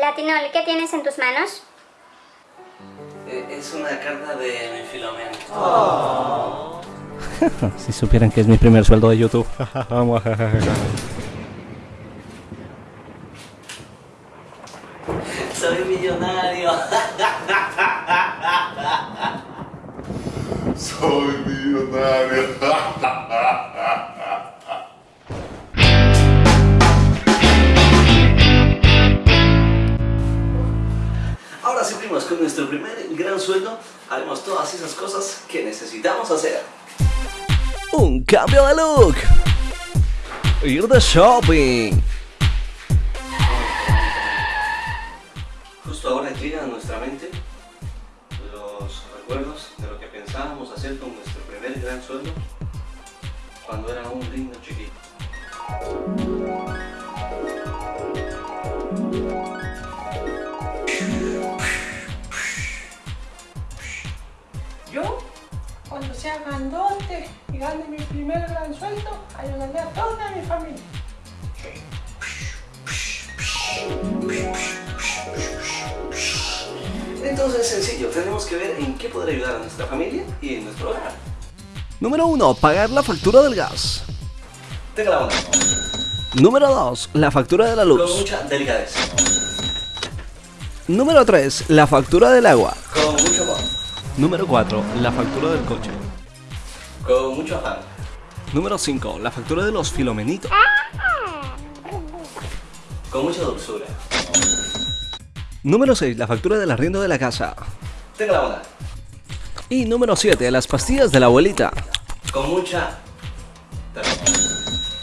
Latinol, ¿qué tienes en tus manos? Eh, es una carta de mi filomeno. si supieran que es mi primer sueldo de YouTube. Soy millonario. Soy millonario. Nuestro primer gran sueldo haremos todas esas cosas que necesitamos hacer. Un cambio de look. Ir de shopping. Justo ahora llegan a nuestra mente los recuerdos de lo que pensábamos hacer con nuestro primer gran sueldo cuando era un niño chiquito. Grandote y gane mi primer gran sueldo, ayudaré a toda mi familia. Entonces, sencillo, tenemos que ver en qué poder ayudar a nuestra familia y en nuestro hogar. Número 1. Pagar la factura del gas. Tenga la onda, Número 2. La factura de la con luz. mucha delicadeza, Número 3. La factura del agua. con mucho amor, Número 4. La factura del coche. Con mucho afán, Número 5. La factura de los filomenitos. con mucha dulzura. Número 6. La factura del arriendo de la casa. Tenga la onda, Y número 7. Las pastillas de la abuelita. con mucha,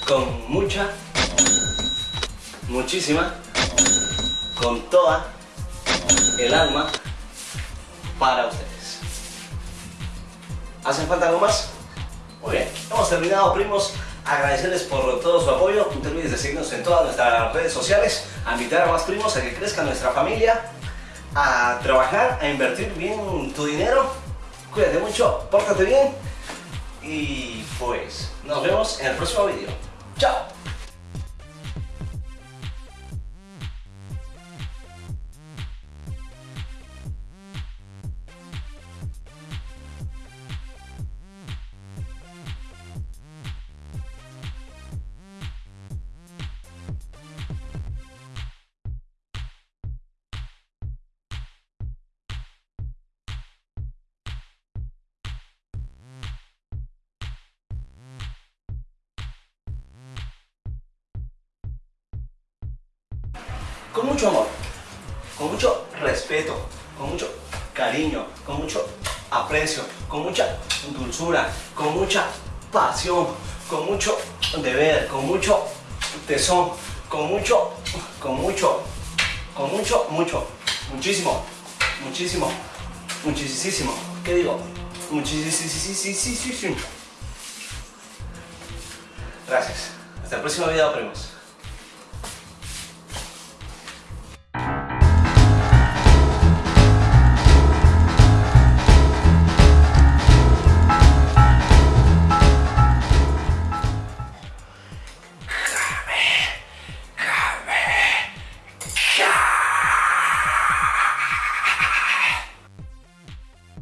con mucha, muchísima, con toda el alma para ustedes. ¿Hacen falta algo más? Muy bien, hemos terminado primos. Agradecerles por todo su apoyo. No te olvides de seguirnos en todas nuestras redes sociales, a invitar a más primos a que crezca nuestra familia, a trabajar, a invertir bien tu dinero. Cuídate mucho, pórtate bien y pues nos vemos en el próximo vídeo. ¡Chao! Con mucho amor, con mucho respeto, con mucho cariño, con mucho aprecio, con mucha dulzura, con mucha pasión, con mucho deber, con mucho tesón, con mucho, con mucho, con mucho, mucho, muchísimo, muchísimo, muchísimo, ¿qué digo? Muchísimo. Gracias. Hasta el próximo video, primos.